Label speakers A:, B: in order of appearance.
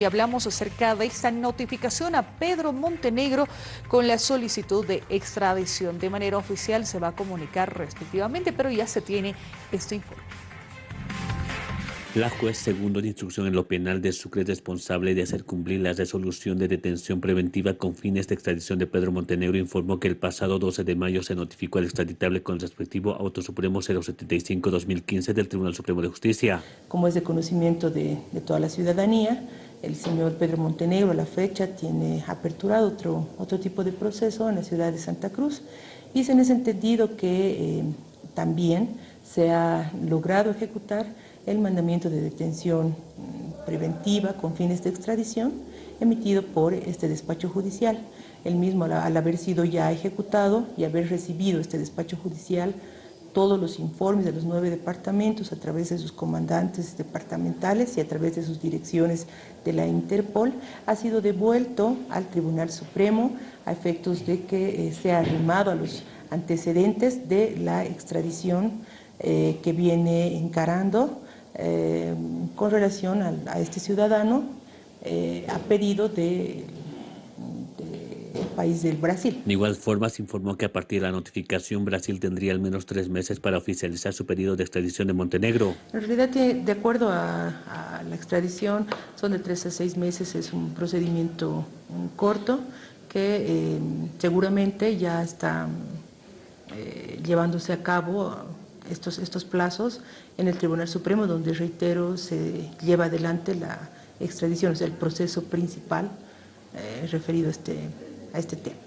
A: Y hablamos acerca de esta notificación a Pedro Montenegro con la solicitud de extradición. De manera oficial se va a comunicar respectivamente, pero ya se tiene este informe.
B: La juez segundo de instrucción en lo penal de Sucre es responsable de hacer cumplir la resolución de detención preventiva con fines de extradición de Pedro Montenegro informó que el pasado 12 de mayo se notificó al extraditable con el respectivo Auto Supremo 075-2015 del Tribunal Supremo de Justicia.
C: Como es de conocimiento de, de toda la ciudadanía, el señor Pedro Montenegro a la fecha tiene aperturado otro, otro tipo de proceso en la ciudad de Santa Cruz y se ha entendido que eh, también se ha logrado ejecutar el mandamiento de detención mm, preventiva con fines de extradición emitido por este despacho judicial. El mismo, al haber sido ya ejecutado y haber recibido este despacho judicial todos los informes de los nueve departamentos a través de sus comandantes departamentales y a través de sus direcciones de la Interpol, ha sido devuelto al Tribunal Supremo a efectos de que eh, sea arrimado a los antecedentes de la extradición eh, que viene encarando eh, con relación a, a, este ciudadano a pedido de país del Brasil.
B: De igual forma, se informó que a partir de la notificación Brasil tendría al menos tres meses para oficializar su pedido de extradición de Montenegro.
C: En realidad, de acuerdo a, a la extradición, son de tres a seis meses, es un procedimiento corto que eh, seguramente ya está eh, llevándose a cabo estos, estos plazos en el Tribunal Supremo, donde, reitero, se lleva adelante la extradición, o sea, el proceso principal eh, referido a este a este tema.